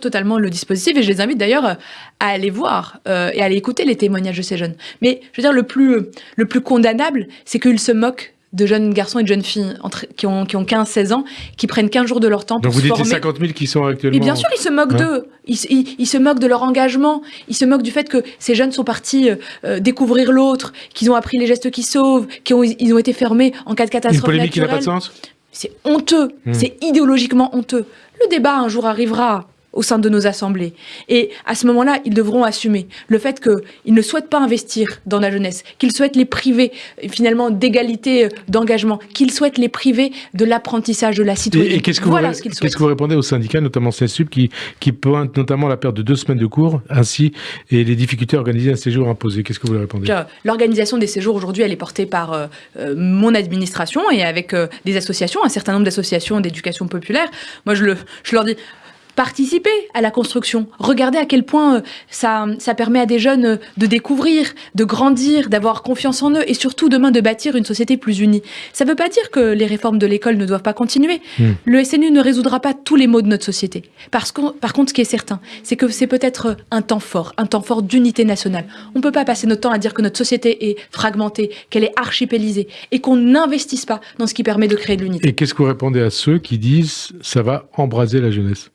totalement le dispositif et je les invite d'ailleurs euh, à aller voir euh, et à aller écouter les témoignages de ces jeunes. Mais je veux dire, le plus, le plus condamnable, c'est qu'ils se moquent de jeunes garçons et de jeunes filles entre, qui ont, qui ont 15-16 ans, qui prennent 15 jours de leur temps Donc pour vous se dites les former. 50 000 qui sont actuellement... Mais bien sûr, ils se moquent Hein d'eux. Ils, se- ils- ils se moquent de leur engagement. Ils se moquent du fait que ces jeunes sont partis euh, euh, découvrir l'autre, qu'ils ont appris les gestes qui sauvent, qu'ils ont, ils ont été fermés en cas de Une catastrophe polémique qui n'a pas de sens? C'est honteux, Hmm. c'est idéologiquement honteux. Le débat un jour arrivera au sein de nos assemblées. Et à ce moment-là, ils devront assumer le fait qu'ils ne souhaitent pas investir dans la jeunesse, qu'ils souhaitent les priver euh, finalement d'égalité euh, d'engagement, qu'ils souhaitent les priver de l'apprentissage de la Et, citoyenneté. et qu'est-ce que, voilà vous, que répondez aux syndicats, notamment CSUP, qui, qui pointent notamment la perte de deux semaines de cours, ainsi, et les difficultés à organiser un séjour imposé Qu'est-ce que vous leur répondez? L'organisation des séjours aujourd'hui, elle est portée par euh, euh, mon administration et avec euh, des associations, un certain nombre d'associations d'éducation populaire. Moi, je, le, je leur dis. Participez à la construction. Regardez à quel point euh, ça, ça permet à des jeunes euh, de découvrir, de grandir, d'avoir confiance en eux et surtout demain de bâtir une société plus unie. Ça ne veut pas dire que les réformes de l'école ne doivent pas continuer. Hmm. Le SNU ne résoudra pas tous les maux de notre société. Parce que, par contre, ce qui est certain, c'est que c'est peut-être un temps fort, un temps fort d'unité nationale. On ne peut pas passer notre temps à dire que notre société est fragmentée, qu'elle est archipélisée et qu'on n'investisse pas dans ce qui permet de créer de l'unité. Et qu'est-ce que vous répondez à ceux qui disent ça va embraser la jeunesse?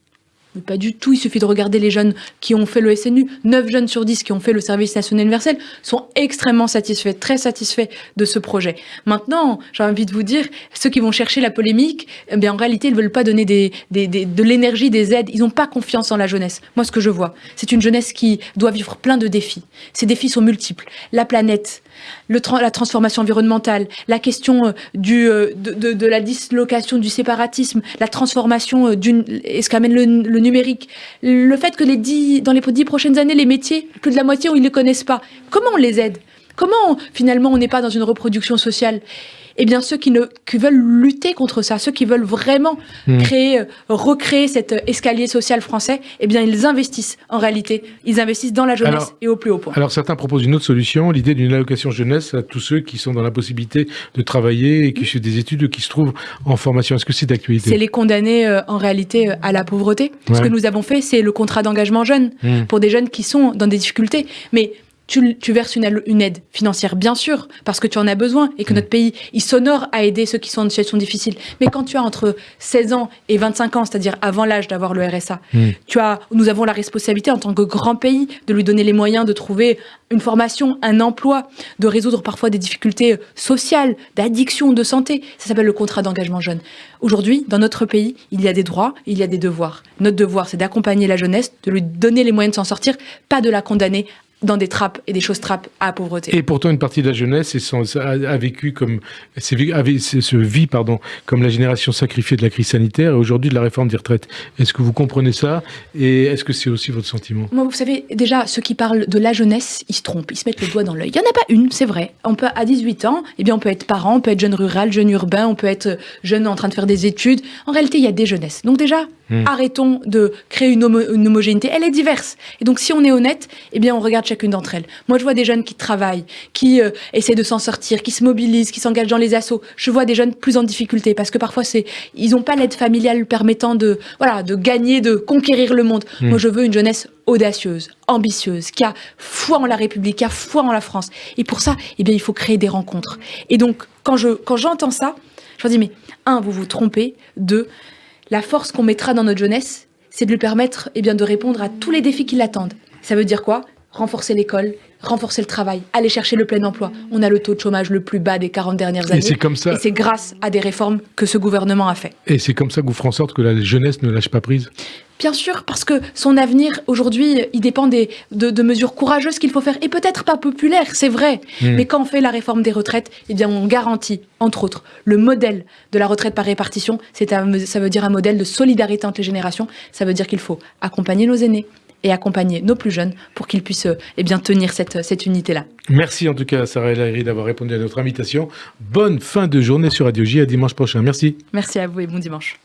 Pas du tout, il suffit de regarder les jeunes qui ont fait le SNU. 9 jeunes sur 10 qui ont fait le service national universel sont extrêmement satisfaits, très satisfaits de ce projet. Maintenant, j'ai envie de vous dire, ceux qui vont chercher la polémique, eh bien, en réalité, ils ne veulent pas donner de l'énergie, des aides. Ils n'ont pas confiance en la jeunesse. Moi, ce que je vois, c'est une jeunesse qui doit vivre plein de défis. Ces défis sont multiples. La planète, la transformation environnementale, la question euh, du, euh, de, de- de la dislocation du séparatisme, la transformation euh, d'une, et ce qu'amène le, le numérique, le fait que les dix, dans les dix prochaines années, les métiers, plus de la moitié, ils ne les connaissent pas. Comment on les aide? Comment finalement on n'est pas dans une reproduction sociale? Eh bien, ceux qui, ne, qui veulent lutter contre ça, ceux qui veulent vraiment Hmm. créer, euh, recréer cet euh, escalier social français, eh bien, ils investissent en réalité, ils investissent dans la jeunesse Alors- et au plus haut point. Alors certains proposent une autre solution, l'idée d'une allocation jeunesse à tous ceux qui sont dans la possibilité de travailler et qui suivent des études ou qui se trouvent en formation. Est-ce que c'est d'actualité? C'est les condamner euh, en réalité euh, à la pauvreté. Ce que nous avons fait, c'est le contrat d'engagement jeune Hmm. pour des jeunes qui sont dans des difficultés. Mais tu, tu verses une, aide financière, bien sûr, parce que tu en as besoin et que Hmm. notre pays, il s'honore à aider ceux qui sont en situation difficile. Mais quand tu as entre 16 ans et 25 ans, c'est-à-dire avant l'âge d'avoir le RSA, Hmm. tu as, nous avons la responsabilité en tant que grand pays de lui donner les moyens de trouver une formation, un emploi, de résoudre parfois des difficultés sociales, d'addiction, de santé. Ça s'appelle le contrat d'engagement jeune. Aujourd'hui, dans notre pays, il y a des droits, il y a des devoirs. Notre devoir, c'est d'accompagner la jeunesse, de lui donner les moyens de s'en sortir, pas de la condamner dans des trappes et des choses trappes à la pauvreté. Et pourtant, une partie de la jeunesse est a, a vécu comme, se vit pardon, comme la génération sacrifiée de la crise sanitaire et aujourd'hui de la réforme des retraites. Est-ce que vous comprenez ça? Et est-ce que c'est aussi votre sentiment? Moi, vous savez, déjà, ceux qui parlent de la jeunesse, ils se trompent, ils se mettent le doigt dans l'œil. Il n'y en a pas une, c'est vrai. On peut, à 18 ans, eh bien, on peut être parent, on peut être jeune rural, jeune urbain, on peut être euh, jeune en train de faire des études. En réalité, il y a des jeunesses. Donc déjà, Hmm. arrêtons de créer une, homo- une homogénéité. Elle est diverse. Et donc, si on est honnête, eh bien, on regarde chacune d'entre elles. Moi, je vois des jeunes qui travaillent, qui euh, essaient de s'en sortir, qui se mobilisent, qui s'engagent dans les assos. Je vois des jeunes plus en difficulté parce que parfois, c'est, ils n'ont pas l'aide familiale permettant de, voilà, de gagner, de conquérir le monde. Hmm. Moi, je veux une jeunesse audacieuse, ambitieuse, qui a foi en la République, qui a foi en la France. Et pour ça, eh bien, il faut créer des rencontres. Et donc, quand je, quand j'entends ça, je me dis, mais un, vous vous trompez. Deux, la force qu'on mettra dans notre jeunesse, c'est de lui permettre, eh de répondre à tous les défis qui l'attendent. Ça veut dire quoi? Renforcer l'école, renforcer le travail, aller chercher le plein emploi. On a le taux de chômage le plus bas des 40 dernières années. Et c'est comme ça. Et c'est grâce à des réformes que ce gouvernement a fait. Et c'est comme ça que vous ferez en sorte que la jeunesse ne lâche pas prise? Bien sûr, parce que son avenir, aujourd'hui, il dépend des, de, de mesures courageuses qu'il faut faire, et peut-être pas populaires, c'est vrai. Hmm. Mais quand on fait la réforme des retraites, eh bien, on garantit, entre autres, le modèle de la retraite par répartition. C'est un- ça veut dire un modèle de solidarité entre les générations. Ça veut dire qu'il faut accompagner nos aînés et accompagner nos plus jeunes pour qu'ils puissent eh bien, tenir cette, cette unité-là. Merci en tout cas, Sarah El Haïry, d'avoir répondu à notre invitation. Bonne fin de journée sur Radio J. À dimanche prochain. Merci. Merci à vous et bon dimanche.